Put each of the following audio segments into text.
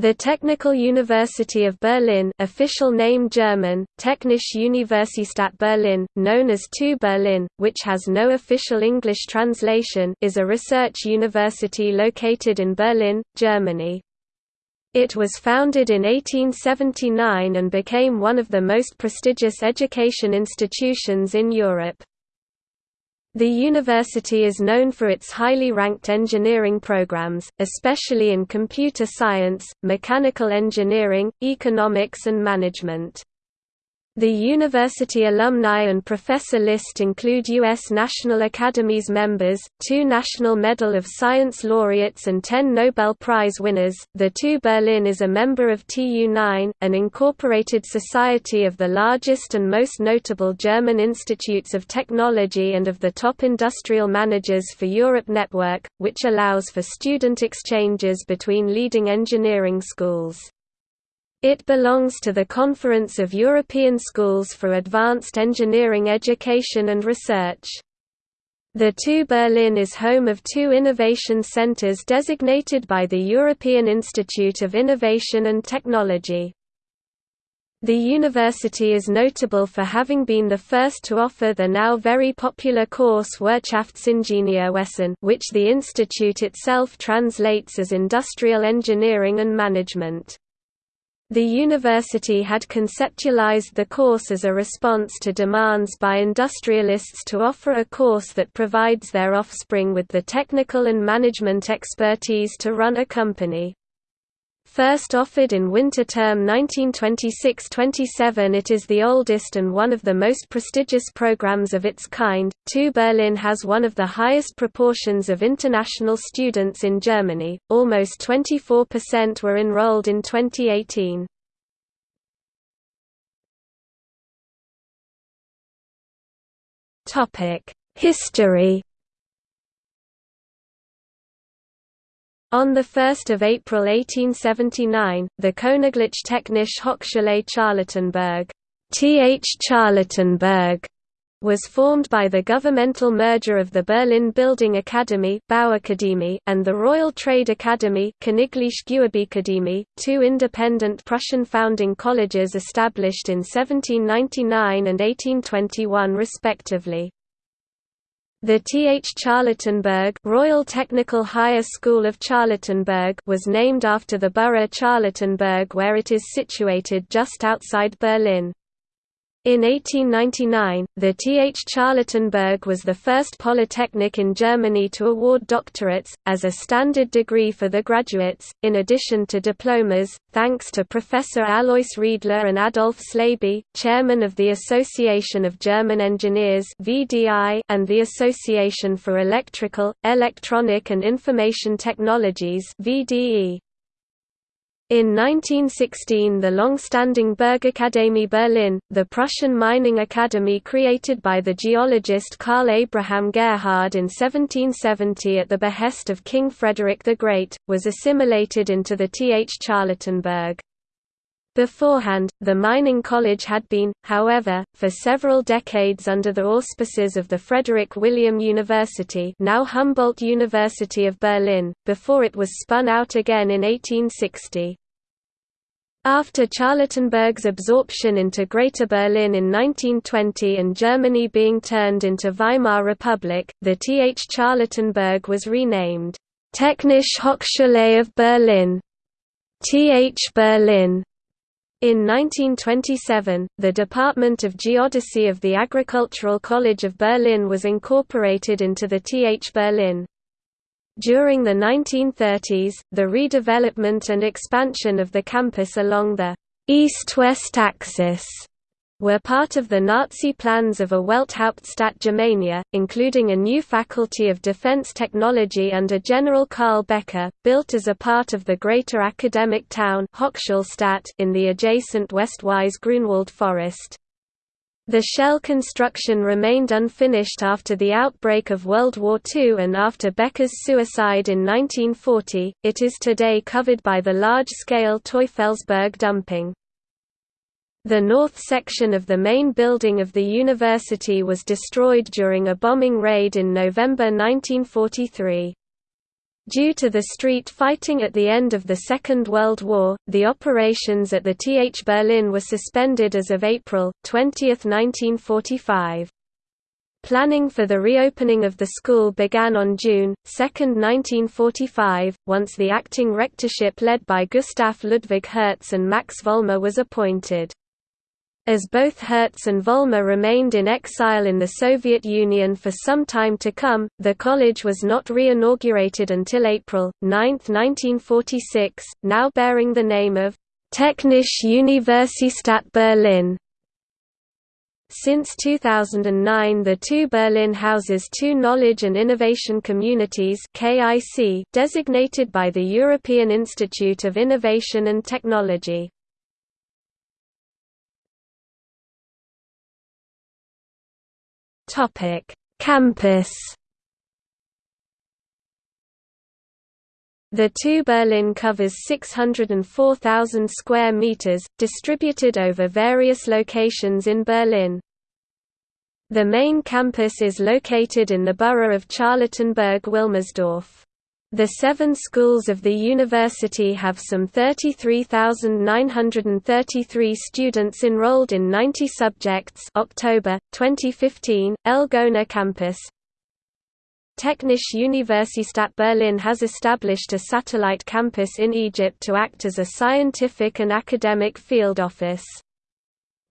The Technical University of Berlin official name German, Technische Universität Berlin, known as TU Berlin, which has no official English translation is a research university located in Berlin, Germany. It was founded in 1879 and became one of the most prestigious education institutions in Europe. The university is known for its highly ranked engineering programs, especially in computer science, mechanical engineering, economics and management. The university alumni and professor list include U.S. National Academies members, two National Medal of Science laureates, and ten Nobel Prize winners. The TU Berlin is a member of TU9, an incorporated society of the largest and most notable German institutes of technology and of the top industrial managers for Europe network, which allows for student exchanges between leading engineering schools. It belongs to the Conference of European Schools for Advanced Engineering Education and Research. The TU Berlin is home of two innovation centers designated by the European Institute of Innovation and Technology. The university is notable for having been the first to offer the now very popular course Wirtschaftsingenieurwesen which the institute itself translates as Industrial Engineering and Management. The university had conceptualized the course as a response to demands by industrialists to offer a course that provides their offspring with the technical and management expertise to run a company. First offered in winter term 1926–27 it is the oldest and one of the most prestigious programs of its kind. TU Berlin has one of the highest proportions of international students in Germany, almost 24% were enrolled in 2018. History On 1 April 1879, the Königlich Technische Hochschule Charlottenburg TH Charlottenburg was formed by the governmental merger of the Berlin Building Academy and the Royal Trade Academy two independent Prussian founding colleges established in 1799 and 1821 respectively. The Th Charlottenburg Royal Technical Higher School of Charlottenburg was named after the borough Charlottenburg where it is situated just outside Berlin. In 1899, the Th Charlottenburg was the first polytechnic in Germany to award doctorates, as a standard degree for the graduates, in addition to diplomas, thanks to Professor Alois Riedler and Adolf Slaby, chairman of the Association of German Engineers and the Association for Electrical, Electronic and Information Technologies VDE. In 1916 the long-standing Bergakademie Berlin, the Prussian mining academy created by the geologist Karl Abraham Gerhard in 1770 at the behest of King Frederick the Great, was assimilated into the Th Charlottenburg. Beforehand, the mining college had been, however, for several decades under the auspices of the Frederick William University now Humboldt University of Berlin, before it was spun out again in 1860. After Charlottenburg's absorption into Greater Berlin in 1920 and Germany being turned into Weimar Republic, the Th Charlottenburg was renamed, Technische Hochschule of Berlin, Th Berlin. In 1927, the Department of Geodesy of the Agricultural College of Berlin was incorporated into the Th Berlin. During the 1930s, the redevelopment and expansion of the campus along the east-west axis were part of the Nazi plans of a Welthauptstadt Germania, including a new Faculty of Defense Technology under General Karl Becker, built as a part of the greater academic town in the adjacent Westweiss Grunewald forest. The shell construction remained unfinished after the outbreak of World War II and after Becker's suicide in 1940, it is today covered by the large-scale Teufelsberg dumping. The north section of the main building of the university was destroyed during a bombing raid in November 1943. Due to the street fighting at the end of the Second World War, the operations at the TH Berlin were suspended as of April 20, 1945. Planning for the reopening of the school began on June 2, 1945, once the acting rectorship led by Gustav Ludwig Hertz and Max Vollmer was appointed. As both Hertz and Vollmer remained in exile in the Soviet Union for some time to come, the college was not re-inaugurated until April 9, 1946, now bearing the name of Technische Universität Berlin. Since 2009 the TU Berlin houses two Knowledge and Innovation Communities designated by the European Institute of Innovation and Technology. Topic: Campus. The TU Berlin covers 604,000 square meters, distributed over various locations in Berlin. The main campus is located in the borough of Charlottenburg-Wilmersdorf. The seven schools of the university have some 33,933 students enrolled in 90 subjects October, 2015, El Gouna campus. Technische Universität Berlin has established a satellite campus in Egypt to act as a scientific and academic field office.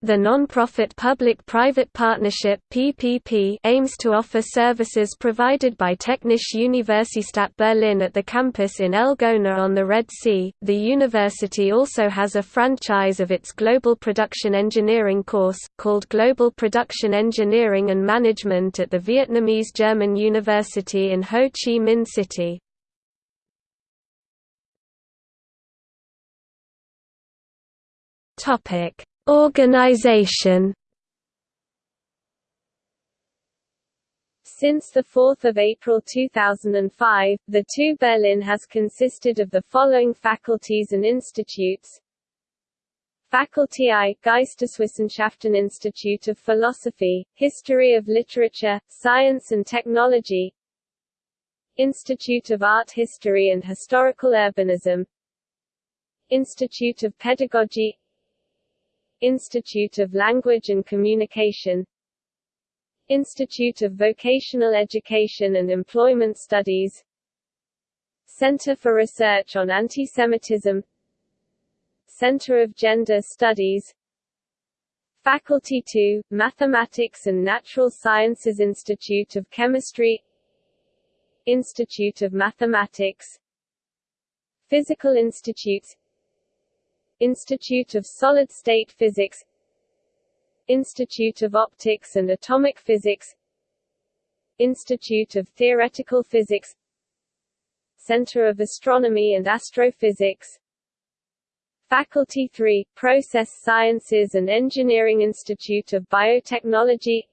The non-profit public-private partnership (PPP) aims to offer services provided by Technische Universität Berlin at the campus in El Gouna on the Red Sea. The university also has a franchise of its Global Production Engineering course called Global Production Engineering and Management at the Vietnamese German University in Ho Chi Minh City. Topic Organization. Since 4 April 2005, the TU Berlin has consisted of the following faculties and institutes. Faculty I, Geisteswissenschaften Institute of Philosophy, History of Literature, Science and Technology. Institute of Art History and Historical Urbanism. Institute of Pedagogy Institute of Language and Communication Institute of Vocational Education and Employment Studies Center for Research on Antisemitism Center of Gender Studies Faculty II, Mathematics and Natural Sciences Institute of Chemistry Institute of Mathematics Physical Institutes Institute of Solid-State Physics Institute of Optics and Atomic Physics Institute of Theoretical Physics Center of Astronomy and Astrophysics Faculty 3, Process Sciences and Engineering Institute of Biotechnology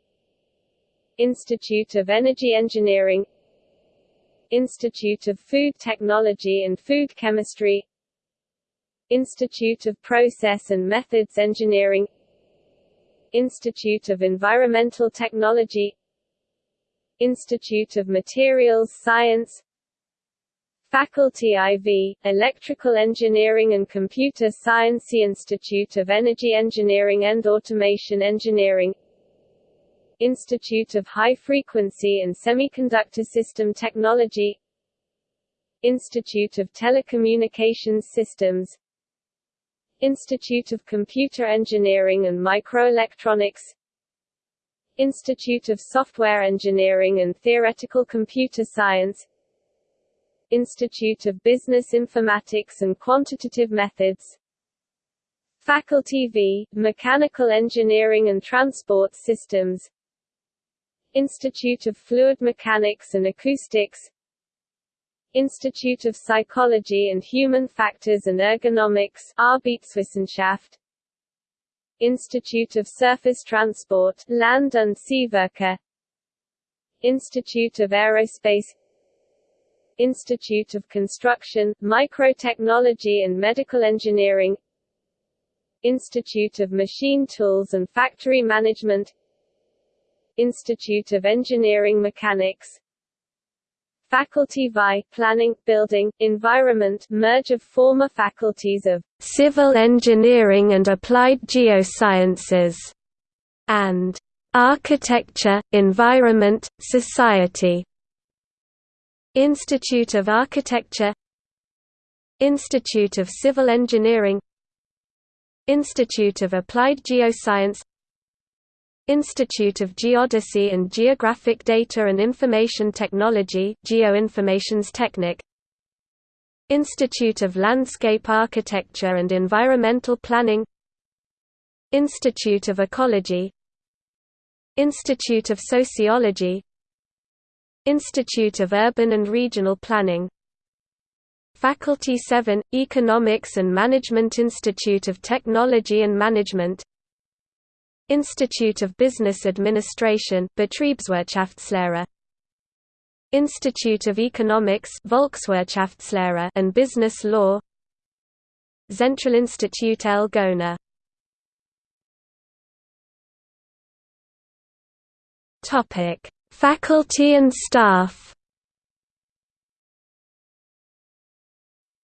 Institute of Energy Engineering Institute of Food Technology and Food Chemistry Institute of Process and Methods Engineering Institute of Environmental Technology Institute of Materials Science Faculty IV, Electrical Engineering and Computer Science Institute of Energy Engineering and Automation Engineering Institute of High Frequency and Semiconductor System Technology Institute of Telecommunications Systems Institute of Computer Engineering and Microelectronics Institute of Software Engineering and Theoretical Computer Science Institute of Business Informatics and Quantitative Methods Faculty V, Mechanical Engineering and Transport Systems Institute of Fluid Mechanics and Acoustics Institute of Psychology and Human Factors and Ergonomics Arbeitswissenschaft. Institute of Surface Transport Land und Seeverkehr Institute of Aerospace. Institute of Construction, Microtechnology and Medical Engineering. Institute of Machine Tools and Factory Management. Institute of Engineering Mechanics Faculty VI, Planning, Building, Environment merge of former faculties of Civil Engineering and Applied Geosciences, and Architecture, Environment, Society. Institute of Architecture Institute of Civil Engineering Institute of Applied Geoscience Institute of Geodesy and Geographic Data and Information Technology Geoinformations Technic. Institute of Landscape Architecture and Environmental Planning. Institute of Ecology. Institute of Sociology. Institute of Urban and Regional Planning. Faculty 7, Economics and Management Institute of Technology and Management Institute of Business Administration Betriebswirtschaftslehre. Institute of Economics Volkswirtschaftslehre and Business Law. Zentralinstitut El Gouna. Topic Faculty and staff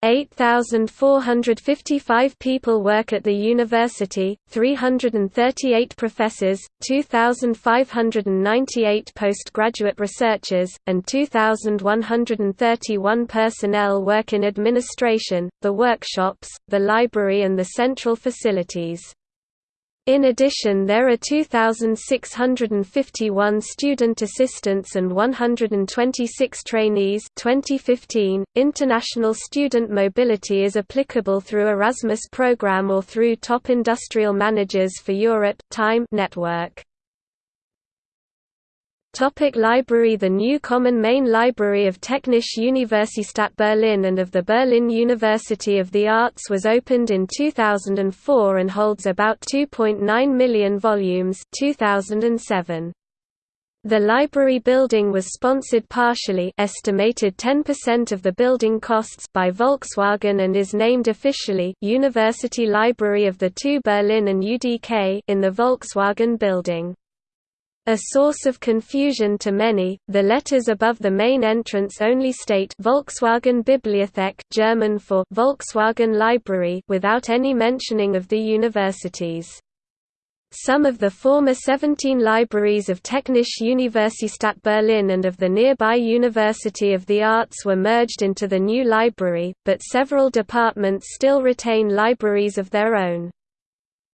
8,455 people work at the university, 338 professors, 2,598 postgraduate researchers, and 2,131 personnel work in administration, the workshops, the library and the central facilities. In addition there are 2,651 student assistants and 126 trainees 2015. .International student mobility is applicable through Erasmus program or through Top Industrial Managers for Europe TIME network. Topic library The new common main library of Technische Universität Berlin and of the Berlin University of the Arts was opened in 2004 and holds about 2.9 million volumes 2007. The library building was sponsored partially estimated 10% of the building costs by Volkswagen and is named officially University Library of the TU Berlin and UDK in the Volkswagen building. A source of confusion to many, the letters above the main entrance only state Volkswagen Bibliothek German for Volkswagen Library without any mentioning of the universities. Some of the former 17 libraries of Technische Universität Berlin and of the nearby University of the Arts were merged into the new library, but several departments still retain libraries of their own.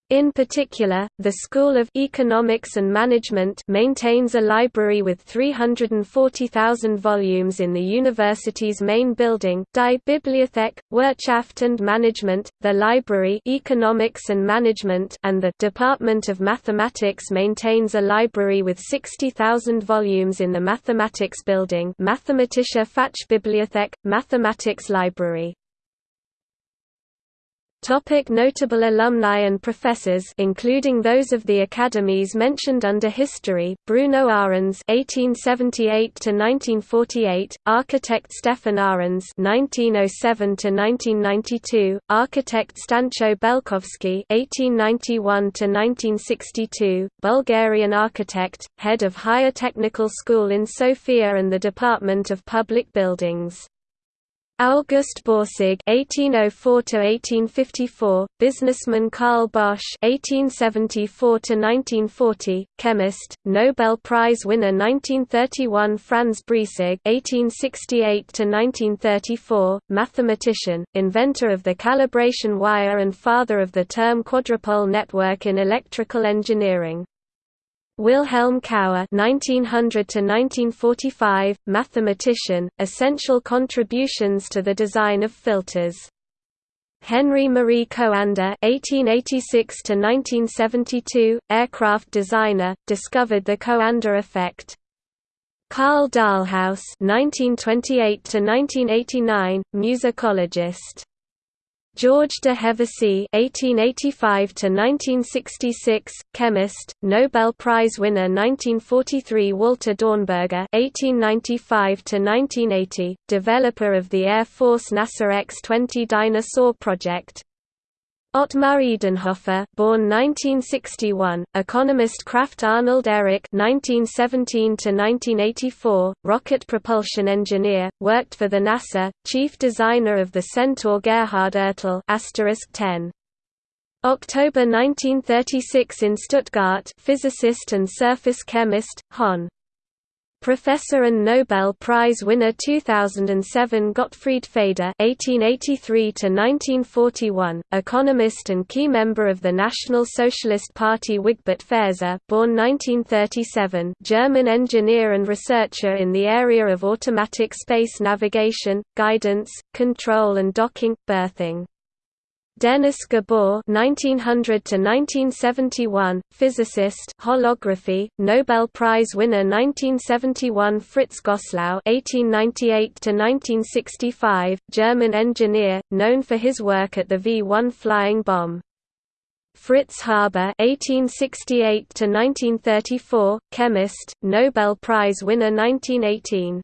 In particular, the School of Economics and Management maintains a library with 340,000 volumes in the university's main building, Die Bibliothek, Wirtschaft und Management, the Library Economics and Management and the Department of Mathematics maintains a library with 60,000 volumes in the Mathematics building Mathematische Fachbibliothek, Mathematics Library. Topic notable alumni and professors including those of the academies mentioned under history Bruno Ahrends (1878–1948), architect Stefan Ahrends (1907–1992), architect Stancho Belkovsky (1891–1962), Bulgarian architect, head of Higher Technical School in Sofia and the Department of Public Buildings. August Borsig (1804–1854), businessman Karl Bosch (1874–1940), chemist, Nobel Prize winner 1931 Franz Breisig (1868–1934), mathematician, inventor of the calibration wire and father of the term quadrupole network in electrical engineering. Wilhelm Cauer (1900–1945), mathematician, essential contributions to the design of filters. Henri Marie Coanda (1886–1972), aircraft designer, discovered the Coanda effect. Karl Dahlhaus (1928–1989), musicologist. George de Hevesy (1885–1966), chemist, Nobel Prize winner 1943. Walter Dornberger (1895–1980), developer of the Air Force NASA X-20 Dyna-Soar project. Ottmar Edenhofer, born 1961, economist Krafft Arnold Ehricke (1917–1984), rocket propulsion engineer, worked for the NASA, chief designer of the Centaur Gerhard Ertl *10. October 1936 in Stuttgart, physicist and surface chemist, Hon. Professor and Nobel Prize winner 2007 Gottfried Feder (1883–1941), economist and key member of the National Socialist Party Wigbert Fehse, born 1937, German engineer and researcher in the area of automatic space navigation, guidance, control and docking, berthing. Dennis Gabor (1900–1971), physicist, holography, Nobel Prize winner 1971 Fritz Gosslau (1898–1965), German engineer, known for his work at the V-1 flying bomb. Fritz Haber (1868–1934), chemist, Nobel Prize winner 1918.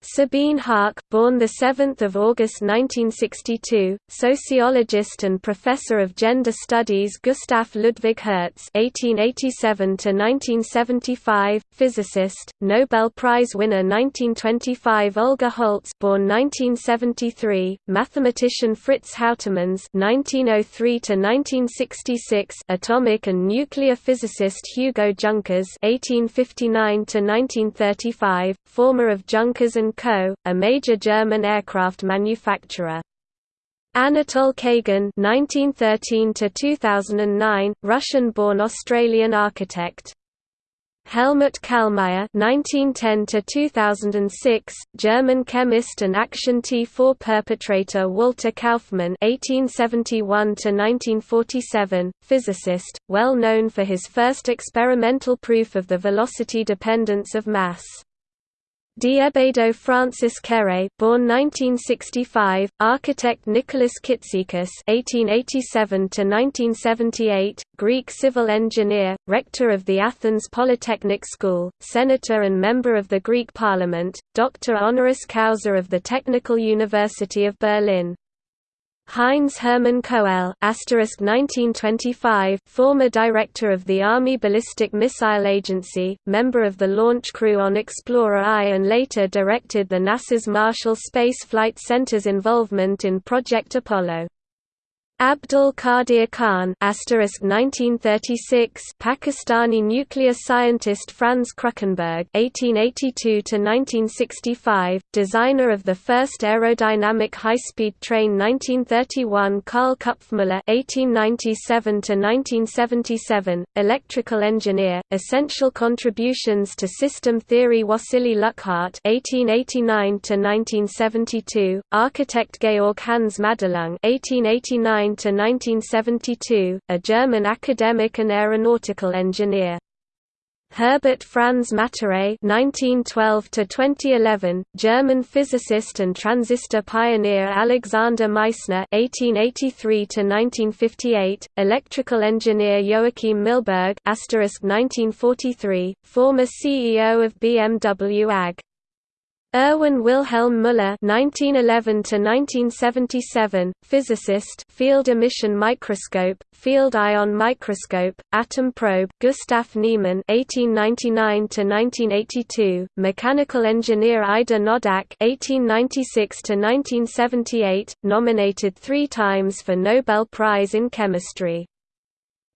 Sabine Haake, born 7 August 1962, sociologist and professor of gender studies Gustav Ludwig Hertz (1887–1975), physicist, Nobel Prize winner 1925 Olga Holtz, born 1973, mathematician Fritz Houtermans (1903–1966), atomic and nuclear physicist Hugo Junkers (1859–1935), former of Junkers and Co., a major German aircraft manufacturer. Anatol Kagan (1913–2009), Russian-born Australian architect. Helmut Kallmeyer (1910–2006), German chemist and Action T4 perpetrator Walter Kaufmann (1871–1947), physicist, well known for his first experimental proof of the velocity dependence of mass. Diébedo Francis Kéré, born 1965, architect Nicholas Kitsikis (1887–1978), Greek civil engineer, rector of the Athens Polytechnic School, senator and member of the Greek Parliament, doctor honoris causa of the Technical University of Berlin. Heinz Hermann Koelle (1925), former director of the Army Ballistic Missile Agency, member of the launch crew on Explorer I, and later directed the NASA's Marshall Space Flight Center's involvement in Project Apollo. Abdul Qadir Khan (1936) Pakistani nuclear scientist Franz Kruckenberg (1882–1965), designer of the first aerodynamic high-speed train 1931 Karl Küpfmüller (1897–1977), electrical engineer, essential contributions to system theory Wassily Luckhardt (1889–1972), architect Georg Hans Madelung (1889 to 1972, a German academic and aeronautical engineer. Herbert Franz Mataré (1912–2011), German physicist and transistor pioneer Alexander Meissner (1883–1958), electrical engineer Joachim Milberg (1943), former CEO of BMW AG. Erwin Wilhelm Müller (1911–1977), physicist, field emission microscope, field ion microscope, atom probe. Gustav Niemann (1899–1982), mechanical engineer Ida Noddack (1896–1978), nominated three times for Nobel Prize in Chemistry.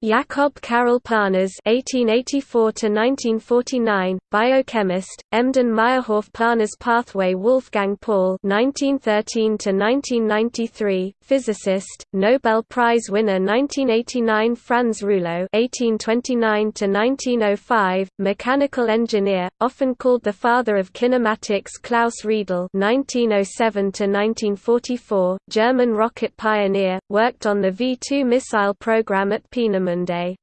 Jakob Karel Parnas (1884–1949), biochemist, Embden Meyerhof Parnas Pathway Wolfgang Paul (1913–1993), physicist, Nobel Prize winner 1989 Franz Reuleaux (1829–1905), mechanical engineer, often called the father of kinematics Klaus Riedel (1907–1944), German rocket pioneer, worked on the V2 missile program at Peenemünde Monday.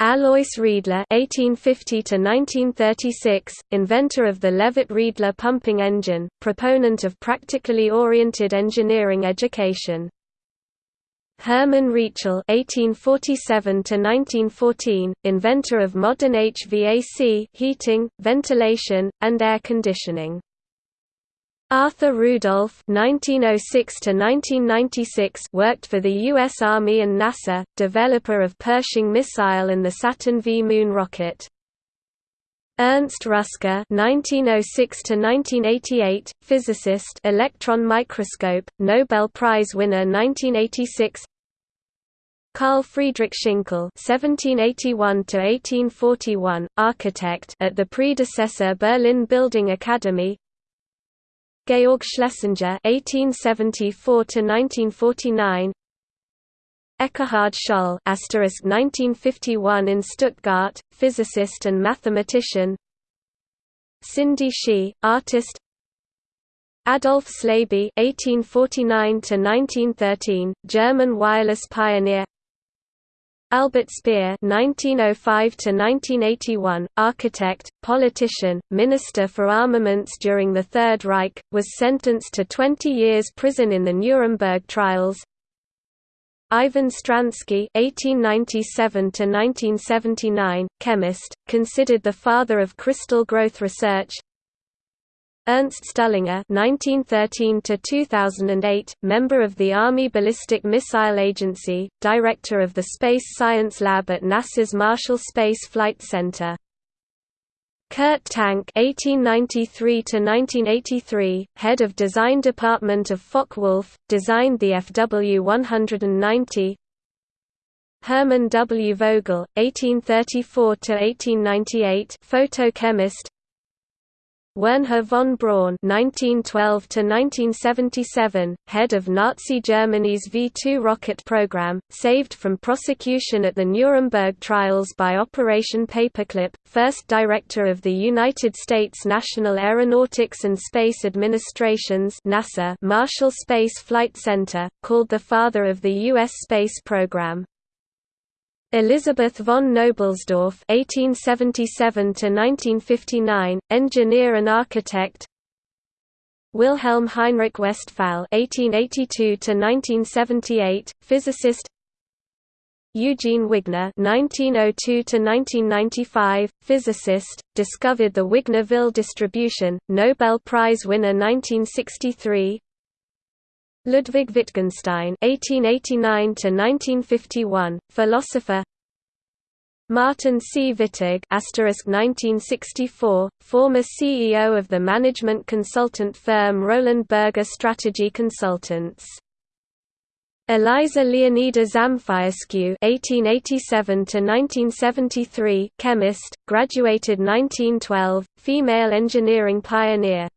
Alois Riedler (1850–1936), inventor of the Leavitt-Riedler pumping engine, proponent of practically oriented engineering education. Hermann Rietschel (1847–1914), inventor of modern HVAC, heating, ventilation, and air conditioning. Arthur Rudolph (1906–1996) worked for the U.S. Army and NASA, developer of Pershing missile and the Saturn V moon rocket. Ernst Ruska (1906–1988), physicist, electron microscope, Nobel Prize winner 1986. Carl Friedrich Schinkel (1781–1841), architect at the predecessor Berlin Building Academy. Georg Schlesinger (1874–1949). Ekkehard Scholl (1951 in Stuttgart), physicist and mathematician. Cindy Shi, artist. Adolf Slaby (1849–1913), German wireless pioneer. Albert Speer (1905–1981), architect, politician, minister for armaments during the Third Reich, was sentenced to 20 years prison in the Nuremberg trials. Ivan Stransky (1897–1979), chemist, considered the father of crystal growth research. Ernst Stuhlinger (1913–2008), member of the Army Ballistic Missile Agency, director of the Space Science Lab at NASA's Marshall Space Flight Center. Kurt Tank (1893–1983), head of design department of Focke-Wulf, designed the FW-190. Hermann W. Vogel, 1834–1898, photochemist, Wernher von Braun (1912–1977), head of Nazi Germany's V-2 rocket program, saved from prosecution at the Nuremberg trials by Operation Paperclip, first director of the United States National Aeronautics and Space Administration's (NASA) Marshall Space Flight Center, called the father of the U.S. space program. Elisabeth von Knobelsdorff (1877–1959), engineer and architect. Wilhelm Heinrich Westphal (1882–1978), physicist. Eugene Wigner (1902–1995), physicist, discovered the Wigner-Ville distribution, Nobel Prize winner 1963. Ludwig Wittgenstein (1889–1951), philosopher. Martin C. Wittig (1964), former CEO of the management consultant firm Roland Berger Strategy Consultants. Eliza Leonida Zamfirescu (1887–1973), chemist, graduated 1912, female engineering pioneer.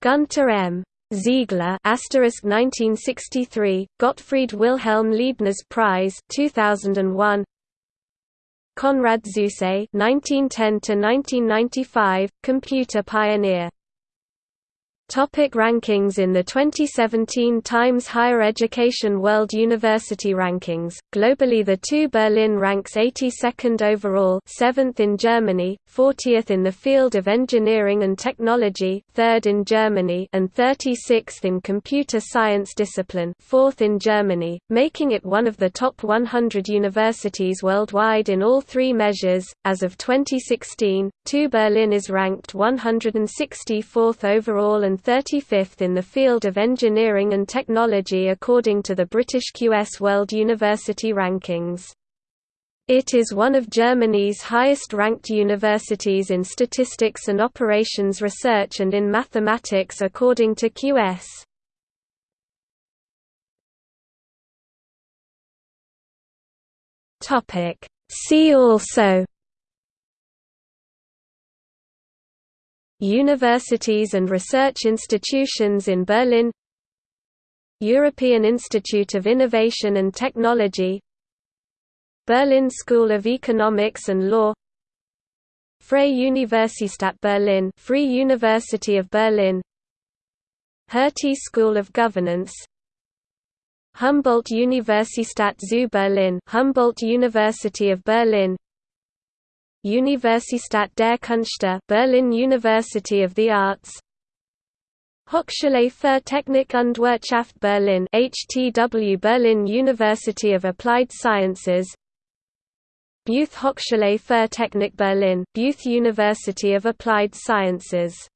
Gunter M. Ziegler asterisk 1963 Gottfried Wilhelm Leibniz Prize 2001 Konrad Zuse 1910 to 1995 computer pioneer Topic rankings In the 2017 Times Higher Education World University Rankings, globally the TU Berlin ranks 82nd overall 7th in Germany, 40th in the field of engineering and technology 3rd in Germany and 36th in computer science discipline 4th in Germany, making it one of the top 100 universities worldwide in all three measures. As of 2016, TU Berlin is ranked 164th overall and 35th in the field of engineering and technology according to the British QS World University Rankings. It is one of Germany's highest-ranked universities in statistics and operations research and in mathematics according to QS. See also Universities and research institutions in Berlin European Institute of Innovation and Technology Berlin School of Economics and Law Freie Universität Berlin Free University of Berlin Hertie School of Governance Humboldt Universität zu Berlin Humboldt University of Berlin Universität der Künste Berlin University of the Arts. Hochschule für Technik und Wirtschaft Berlin HTW Berlin University of Applied Sciences. Beuth Hochschule für Technik Berlin Beuth University of Applied Sciences